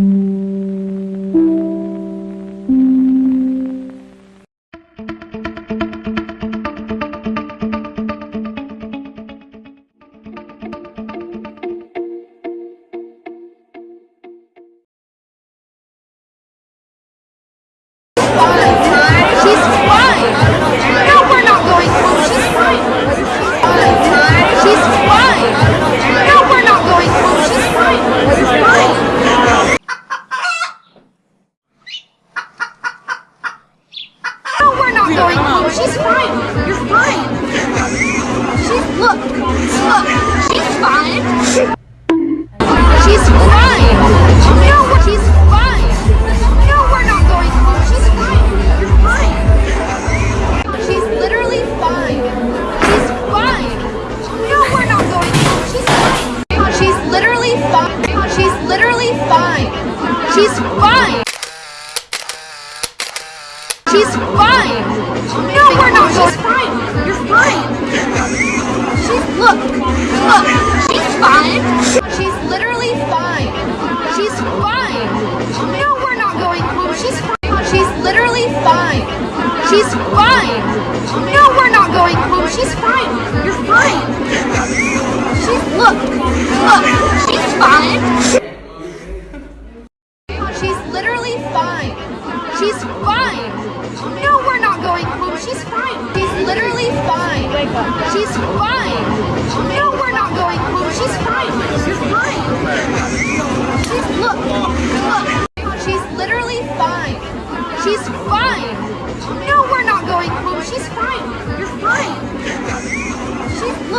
Mm-hmm. She's fine. No, we're not going home. She's fine. You're fine. She's, look, look, she's fine.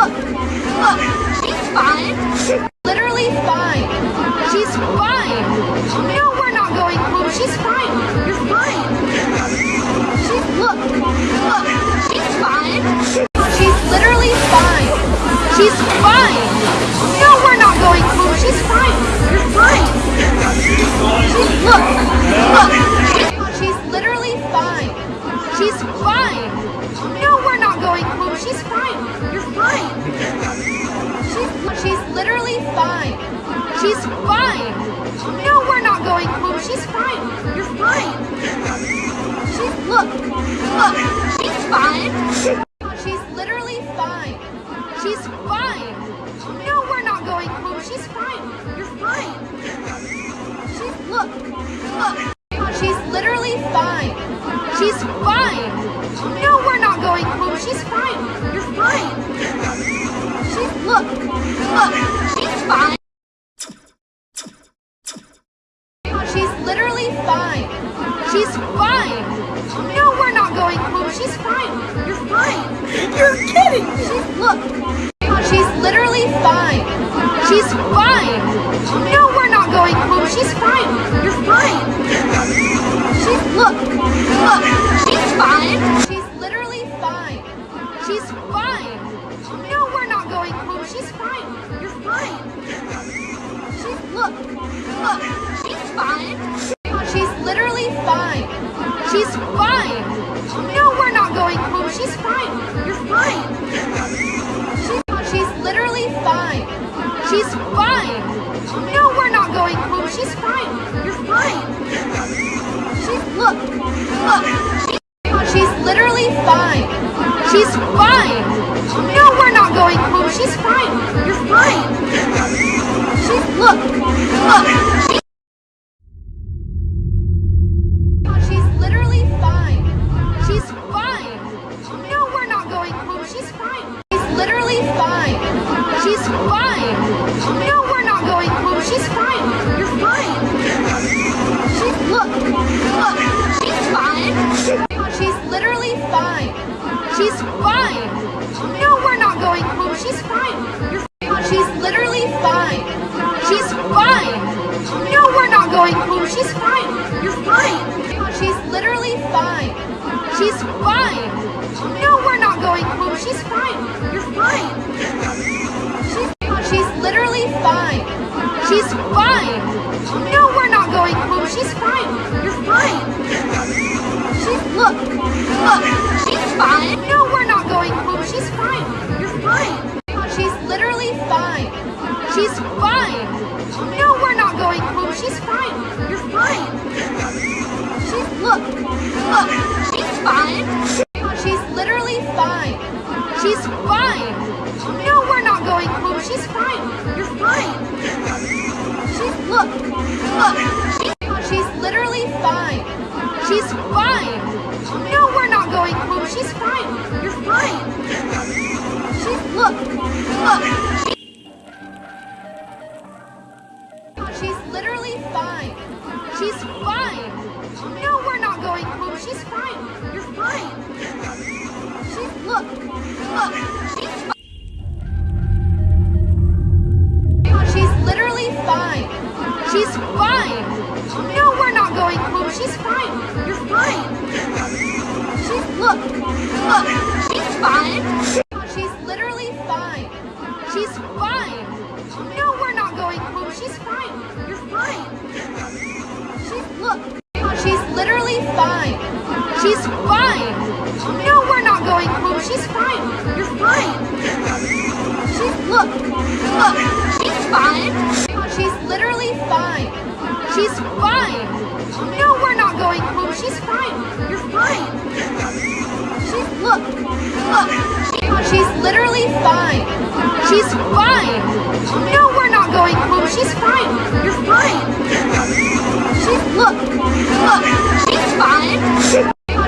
Look! You're kidding. She's, look. She's literally fine. She's fine. No, we're not going home. She's fine. You're fine. She's, look. Look. She's fine. She's literally fine. She's fine. No, we're not going home. She's fine. You're fine. She's, look. Look. She's fine. You're fine. She's, look, look. She's literally fine. She's fine. No, we're not going home. She's fine. You're fine. She's, look, look. No, we're not going home. She's fine. You're She's literally fine. She's fine. No, we're not going home. She's fine. You're fine. She's literally fine. She's fine. Look, she's fine. Look. She's fine. No, we're not going home. She's fine. You're fine. She's look. Look. She's literally fine. She's fine. No, we're not going home. She's fine. You're fine. She's look. Look. She's fine.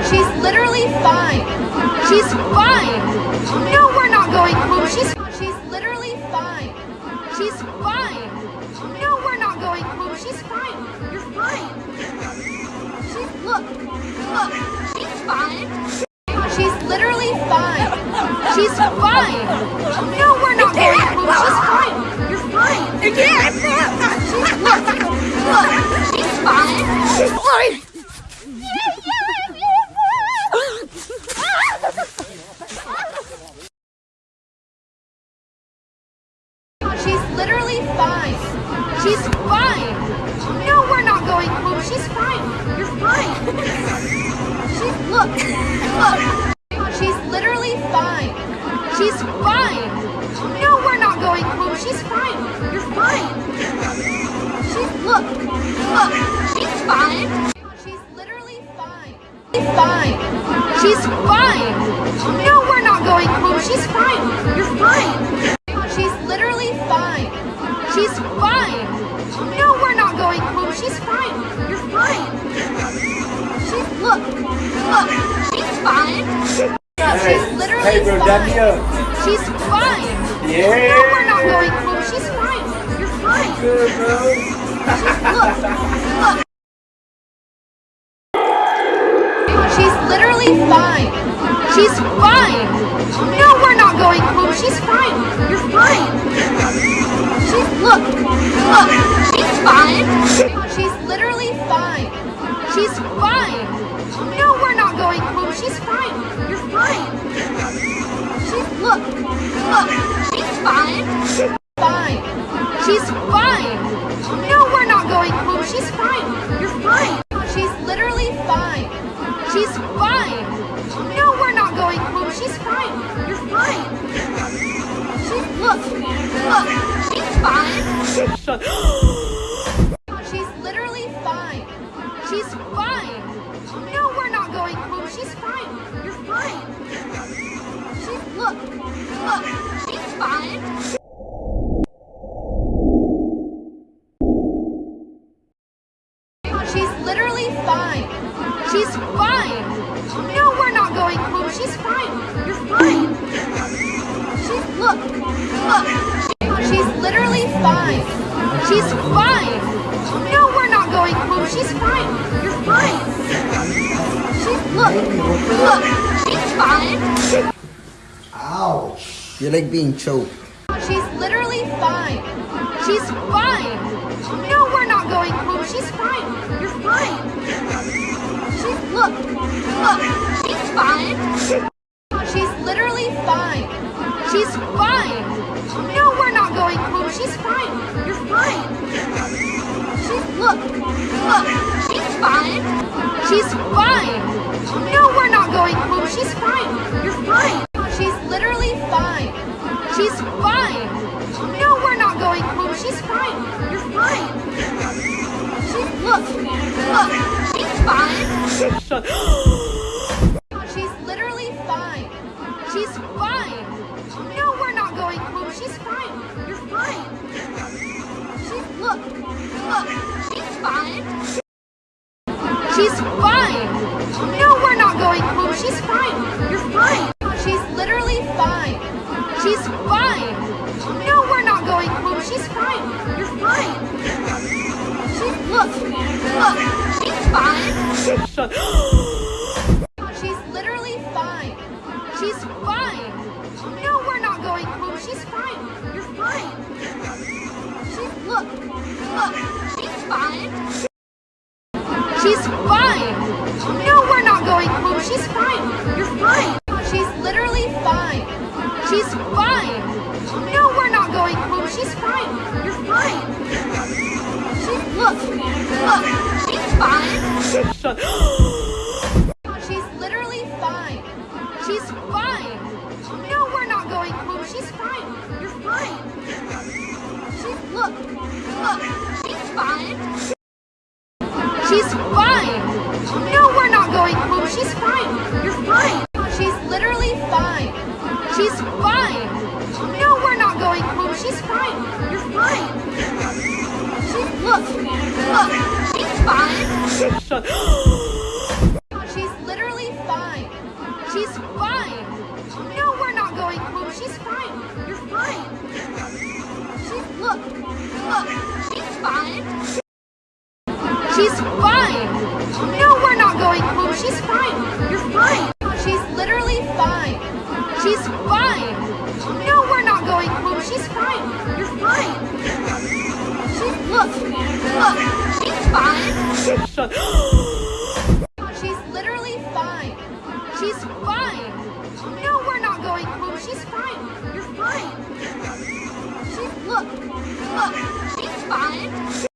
She's literally fine. She's fine. No, we're not going home. She's she's literally fine. She's look. Look. She's fine. She's literally fine. She's fine. No, we're not home. She's fine. You're fine. She's look. Look. She's fine. She's literally fine. She's fine. Look. Look. She's literally fine. She's fine. No, we're not going home. She's fine. You're fine. She's look. Look. She's fine. She's literally fine. She's fine. She's fine. No, we're not going home. She's fine. You're fine. She's literally fine. She's fine. No, we're not going home. She's fine. Fine. Look. She's fine. She's literally Hey, bro, fine. up. Uh. She's fine. Yeah. No, we're not going home. She's fine. You're fine. Good, bro. Look. Look. She's literally fine. She's fine. No, we're not going home. She's fine. You're fine. She's look. Look. She's fine. She's literally fine. She's fine. Look. Look. She's fine. Fine. She's fine. No, we're not going home. She's fine. You're fine. She's literally fine. She's fine. No, we're not going home. She's fine. You're fine. She's look. Look. She's fine. She's fine. She's literally fine. She's fine. No, we're not going home. She's fine. You're fine. She's look. Look. She's literally fine. She's fine. No, we're not going home. She's fine. You're fine. She's look. Look. She's fine. Ouch. You like being choked. She's literally fine. She's fine. No, we're not going home. She's fine. You're fine. She's look. Look. She's fine. She's literally fine. She's fine. No, we're not going home. She's fine. You're fine. She's look. Look. She's fine. She's fine. No, we're not going home. She's fine. You're fine. She's literally fine. She's fine. No, we're not going home. She's fine. Fine. She's literally fine. She's fine. No, we're not going home. She's fine. You're fine. She, look, look, she's fine. She's literally fine. She's fine. No, we're not going home. She's fine. You're fine. She, look, look, she's fine. She's fine. No, we're not going home. She's fine. You're fine. She's literally fine. She's fine. No, we're not going home. She's fine. You're fine. She, look, look, she's fine. She's literally fine. She's fine. No, we're not going home. She's fine. You're fine. She, look, look, she's fine. She's fine. No, we're not going home. She's fine. You're fine. She's literally fine. She's fine. No, we're not going home. She's fine. You're fine. Look, look, she's fine. Shut She's literally fine. She's fine. No, we're not going home. She's fine. You're fine. She, look, look, she's fine.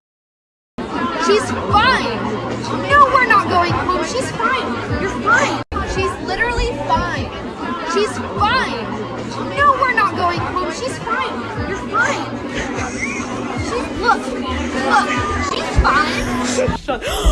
Fine.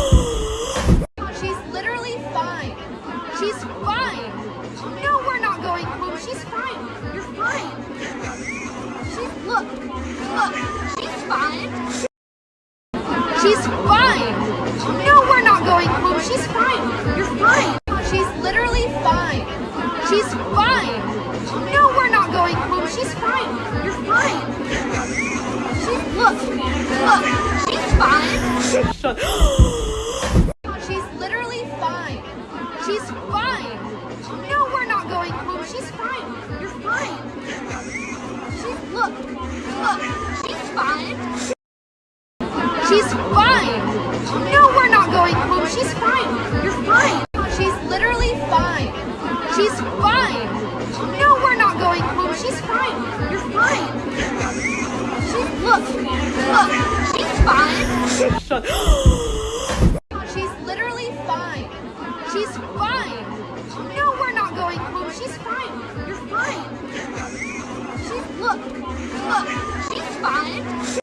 She's fine. No, we're not going home. She's fine. You're fine. She's literally fine. She's fine. No, we're not going home. She's fine. You're fine. She, look, look, she's fine. Shut She's literally fine. She's fine. No, we're not going home. She's fine. You're fine. She, look, look, she's fine.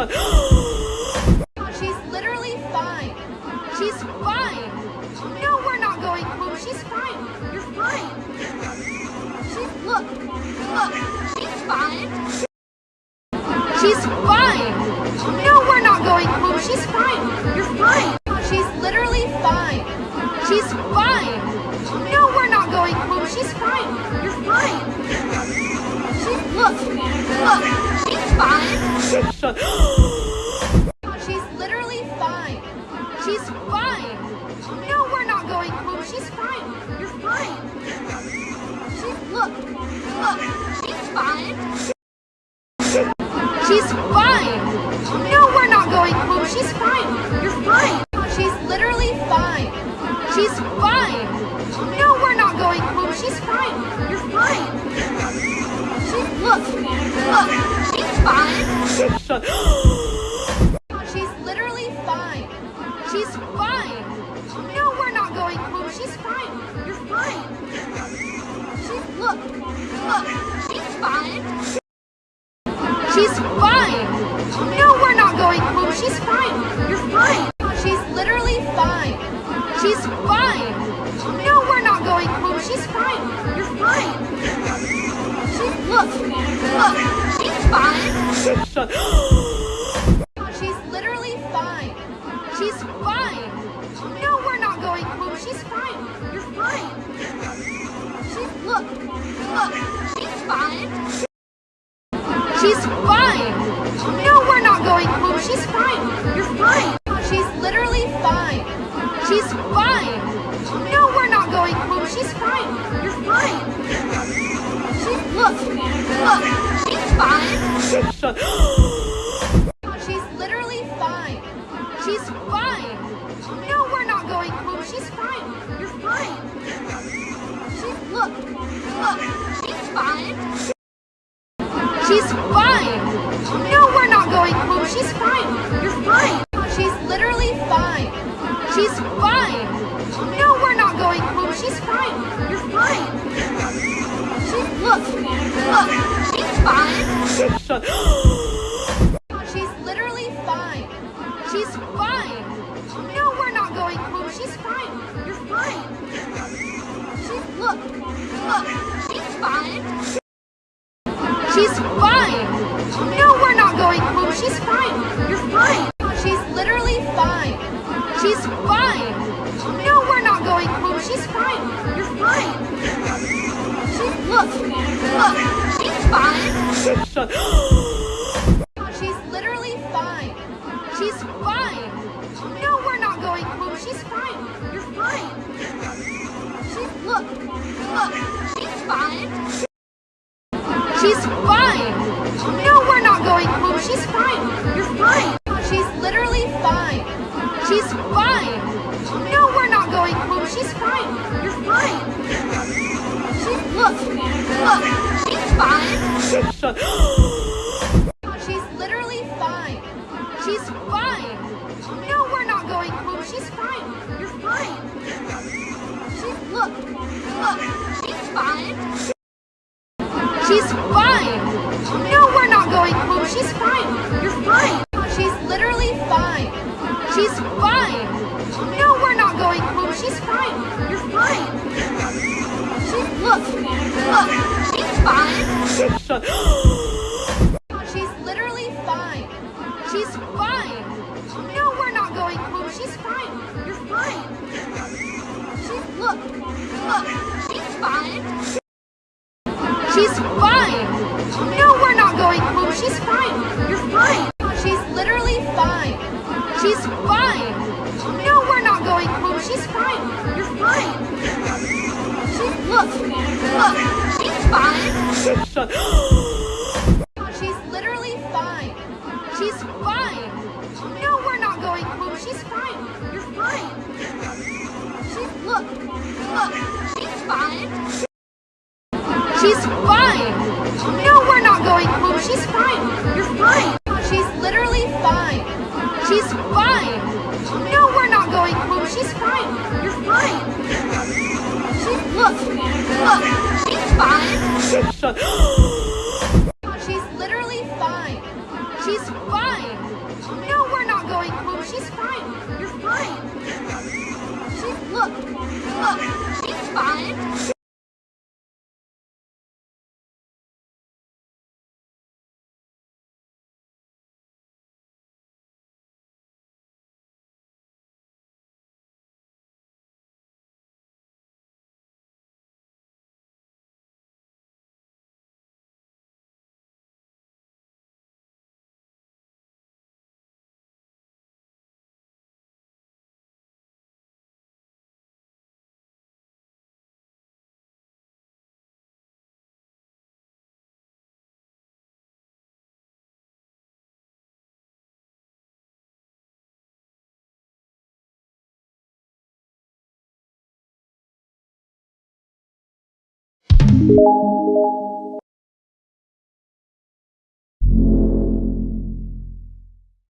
She's literally fine. She's fine. No, we're not going home. She's fine. You're fine. She, look, look, she's fine. She's fine. No, we're not going home. She's fine. You're fine. She's literally fine. She's fine. No, we're not going home. She's fine. You're fine. She, look, look, she's fine. She's literally fine. She's fine. No, we're not going home. She's fine. You're fine. She, look, look, she's fine. She's look, look, she's fine. She's fine. No, we're not going home. She's fine. You're fine. She's literally fine. She's fine. No, we're not going home. She's fine. You're fine. She, look, look, she's fine. She's she's fine. She's literally fine. She's fine. No, we're not going home. She's fine. You're fine. She, look, look, she's fine. Fine. No, we're not going home. She's fine. You're fine. She, look, look, she's fine. She's fine. No, we're not going home. She's fine. You're fine. She's literally fine. She's fine. No, we're not going home. She's fine. You're fine. She, look, look, she's fine. She's she's fine. She's fine. No, we're not going home. She's fine. You're fine. She's literally fine. She's fine. No, we're not going home. She's fine. You're fine. She, look, look, she's fine. She's fine. She's fine. No, we're not going home. She's fine. You're fine. She's literally fine. She's fine. No, we're not going home. She's fine. You're fine. She, look, look, she's fine. She's she's you